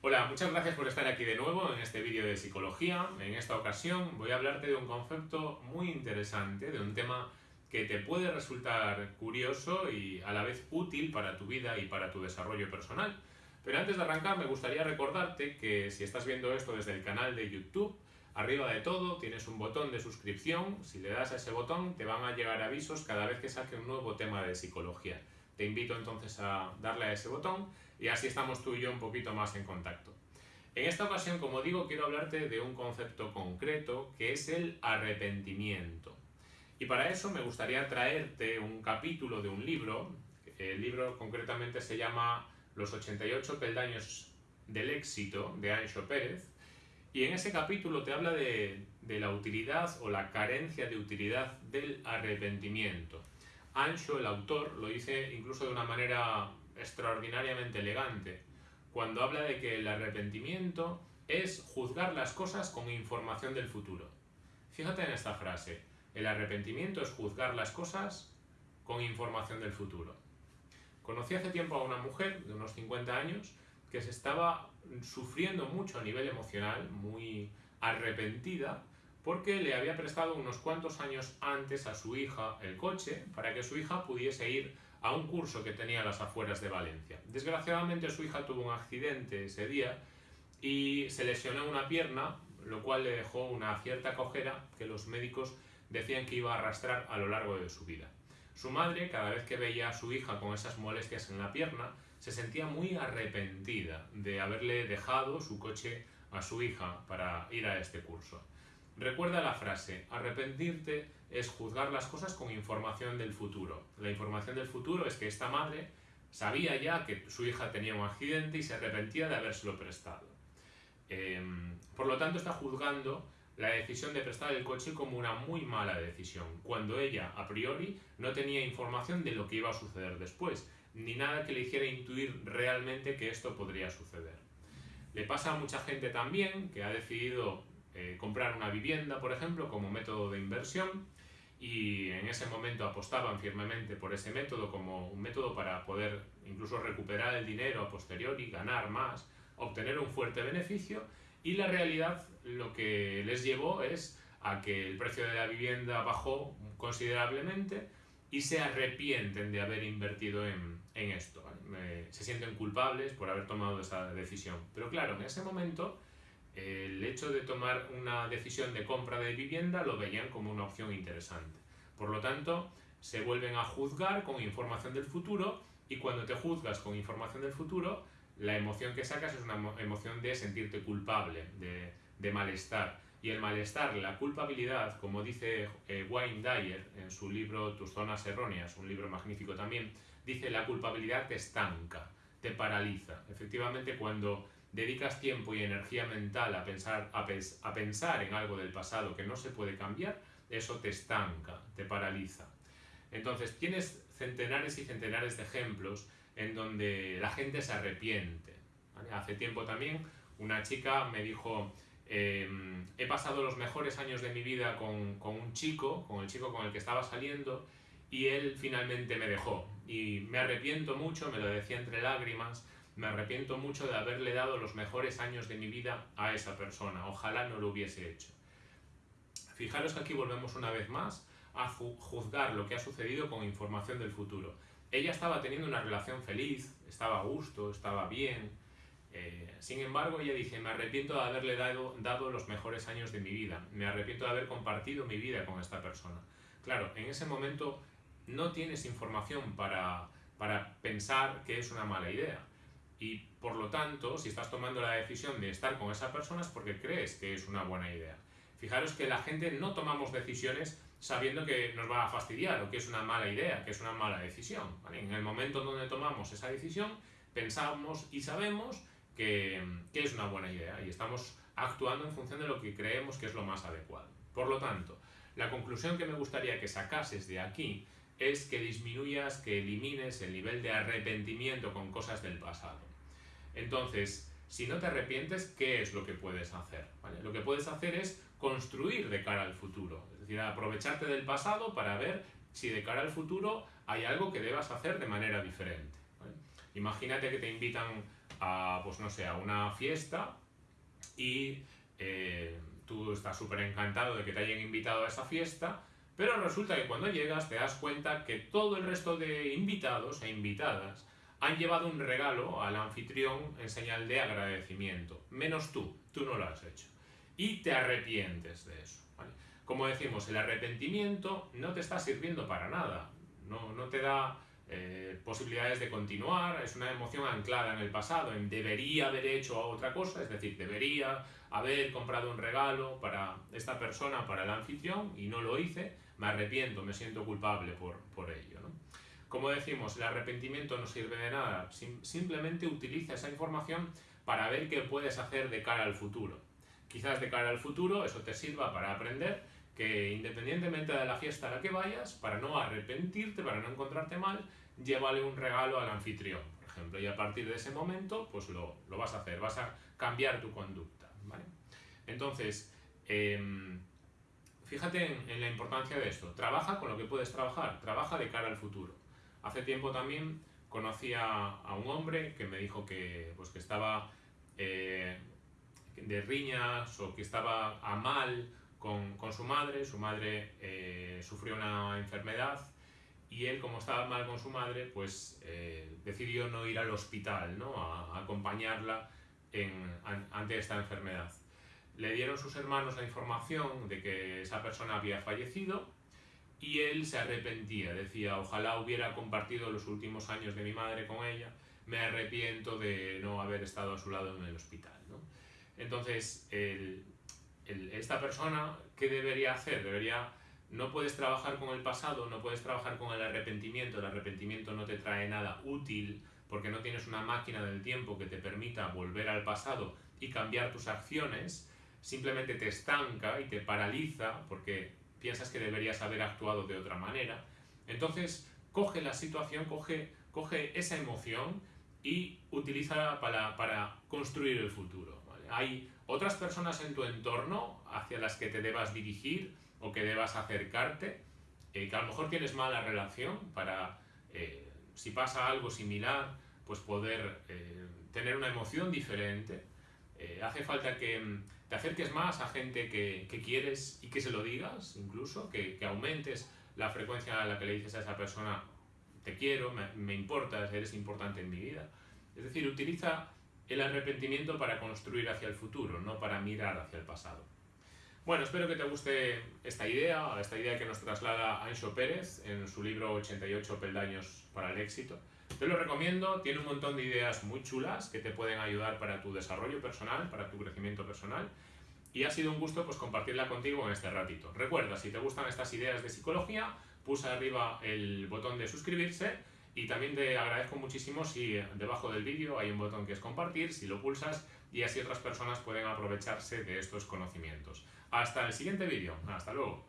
Hola, muchas gracias por estar aquí de nuevo en este vídeo de psicología. En esta ocasión voy a hablarte de un concepto muy interesante, de un tema que te puede resultar curioso y a la vez útil para tu vida y para tu desarrollo personal. Pero antes de arrancar me gustaría recordarte que si estás viendo esto desde el canal de YouTube, arriba de todo tienes un botón de suscripción, si le das a ese botón te van a llegar avisos cada vez que saque un nuevo tema de psicología. Te invito entonces a darle a ese botón y así estamos tú y yo un poquito más en contacto. En esta ocasión, como digo, quiero hablarte de un concepto concreto que es el arrepentimiento. Y para eso me gustaría traerte un capítulo de un libro. El libro concretamente se llama Los 88 peldaños del éxito de Ancho Pérez. Y en ese capítulo te habla de, de la utilidad o la carencia de utilidad del arrepentimiento. Ancho, el autor, lo dice incluso de una manera extraordinariamente elegante, cuando habla de que el arrepentimiento es juzgar las cosas con información del futuro. Fíjate en esta frase, el arrepentimiento es juzgar las cosas con información del futuro. Conocí hace tiempo a una mujer de unos 50 años que se estaba sufriendo mucho a nivel emocional, muy arrepentida, porque le había prestado unos cuantos años antes a su hija el coche para que su hija pudiese ir a un curso que tenía a las afueras de Valencia. Desgraciadamente su hija tuvo un accidente ese día y se lesionó una pierna, lo cual le dejó una cierta cojera que los médicos decían que iba a arrastrar a lo largo de su vida. Su madre, cada vez que veía a su hija con esas molestias en la pierna, se sentía muy arrepentida de haberle dejado su coche a su hija para ir a este curso. Recuerda la frase, arrepentirte es juzgar las cosas con información del futuro. La información del futuro es que esta madre sabía ya que su hija tenía un accidente y se arrepentía de habérselo prestado. Em, por lo tanto, está juzgando la decisión de prestar el coche como una muy mala decisión, cuando ella, a priori, no tenía información de lo que iba a suceder después, ni nada que le hiciera intuir realmente que esto podría suceder. Le pasa a mucha gente también que ha decidido eh, comprar una vivienda, por ejemplo, como método de inversión y en ese momento apostaban firmemente por ese método como un método para poder incluso recuperar el dinero a posteriori, ganar más, obtener un fuerte beneficio y la realidad lo que les llevó es a que el precio de la vivienda bajó considerablemente y se arrepienten de haber invertido en, en esto. se sienten culpables por haber tomado esa decisión. Pero claro, en ese momento el hecho de tomar una decisión de compra de vivienda lo veían como una opción interesante. Por lo tanto, se vuelven a juzgar con información del futuro y cuando te juzgas con información del futuro, la emoción que sacas es una emoción de sentirte culpable, de, malestar. Y el malestar, la culpabilidad, como dice eh, Wayne Dyer en su libro Tus zonas erróneas, un libro magnífico también, dice la culpabilidad te estanca, te paraliza. Efectivamente, cuando dedicas tiempo y energía mental a pensar, a, a pensar en algo del pasado que no se puede cambiar, eso te estanca, te paraliza. Entonces tienes centenares y centenares de ejemplos en donde la gente se arrepiente. Hace tiempo también una chica me dijo, em, he pasado los mejores años de mi vida con, con, un chico, con el chico con el que estaba saliendo, y él finalmente me dejó. Y me arrepiento mucho, me lo decía entre lágrimas, me arrepiento mucho de haberle dado los mejores años de mi vida a esa persona. Ojalá no lo hubiese hecho. Fijaros que aquí volvemos una vez más a juzgar lo que ha sucedido con información del futuro. Ella estaba teniendo una relación feliz, estaba a gusto, estaba bien. Eh, sin embargo, ella dice, me arrepiento de haberle dado, dado los mejores años de mi vida. Me arrepiento de haber compartido mi vida con esta persona. Claro, en ese momento no tienes información para, para pensar que es una mala idea y por lo tanto, si estás tomando la decisión de estar con esa persona es porque crees que es una buena idea. Fijaros que la gente no tomamos decisiones sabiendo que nos va a fastidiar o que es una mala idea, que es una mala decisión. En el momento donde tomamos esa decisión, pensamos y sabemos que, que es una buena idea y estamos actuando en función de lo que creemos que es lo más adecuado. Por lo tanto, la conclusión que me gustaría que sacases de aquí es que disminuyas, que elimines el nivel de arrepentimiento con cosas del pasado. Entonces, si no te arrepientes, ¿qué es lo que puedes hacer? Lo que puedes hacer es construir de cara al futuro, es decir, aprovecharte del pasado para ver si de cara al futuro hay algo que debas hacer de manera diferente. Imagínate que te invitan a, pues no sé, a una fiesta y eh, tú estás súper encantado de que te hayan invitado a esa fiesta, pero resulta que cuando llegas te das cuenta que todo el resto de invitados e invitadas han llevado un regalo al anfitrión en señal de agradecimiento, menos tú, tú no lo has hecho. Y te arrepientes de eso. Como decimos, el arrepentimiento no te está sirviendo para nada, no, no te da eh, posibilidades de continuar, es una emoción anclada en el pasado, en debería haber hecho otra cosa, es decir, debería haber comprado un regalo para esta persona, para el anfitrión, y no lo hice, me arrepiento, me siento culpable por, por ello. ¿no? Como decimos, el arrepentimiento no sirve de nada, simplemente utiliza esa información para ver qué puedes hacer de cara al futuro. Quizás de cara al futuro eso te sirva para aprender que independientemente de la fiesta a la que vayas, para no arrepentirte, para no encontrarte mal, llévale un regalo al anfitrión, por ejemplo, y a partir de ese momento, pues lo, lo vas a hacer, vas a cambiar tu conducta, ¿vale? Entonces, em, fíjate en, la importancia de esto, trabaja con lo que puedes trabajar, trabaja de cara al futuro. Hace tiempo también conocí a, un hombre que me dijo que, pues, que estaba eh, de riñas o que estaba a mal con, su madre, su madre eh, sufrió una enfermedad y él, como estaba mal con su madre, pues eh, decidió no ir al hospital, ¿no? A, acompañarla en, ante esta enfermedad. Le dieron sus hermanos la información de que esa persona había fallecido y él se arrepentía, decía, ojalá hubiera compartido los últimos años de mi madre con ella, me arrepiento de no haber estado a su lado en el hospital. Entonces, el, esta persona, ¿qué debería hacer? Debería, no puedes trabajar con el pasado, no puedes trabajar con el arrepentimiento, el arrepentimiento no te trae nada útil porque no tienes una máquina del tiempo que te permita volver al pasado y cambiar tus acciones, simplemente te estanca y te paraliza porque piensas que deberías haber actuado de otra manera. Entonces, coge la situación, coge, coge esa emoción y utilízala para, para construir el futuro. Hay otras personas en tu entorno hacia las que te debas dirigir o que debas acercarte, eh, que a lo mejor tienes mala relación para, eh, si pasa algo similar, pues poder eh, tener una emoción diferente. hace falta que mm, te acerques más a gente que, que quieres y que se lo digas, incluso, que, que, aumentes la frecuencia a la que le dices a esa persona, te quiero, me, me importas, eres importante en mi vida. Es decir, utiliza el arrepentimiento para construir hacia el futuro, no para mirar hacia el pasado. Bueno, espero que te guste esta idea, esta idea que nos traslada Ancho Pérez en su libro 88 peldaños para el éxito. Te lo recomiendo, tiene un montón de ideas muy chulas que te pueden ayudar para tu desarrollo personal, para tu crecimiento personal. Y ha sido un gusto pues, compartirla contigo en este ratito. Recuerda, si te gustan estas ideas de psicología, pulsa arriba el botón de suscribirse y también te agradezco muchísimo si debajo del vídeo hay un botón que es compartir, si lo pulsas y así otras personas pueden aprovecharse de estos conocimientos. Hasta el siguiente vídeo. Hasta luego.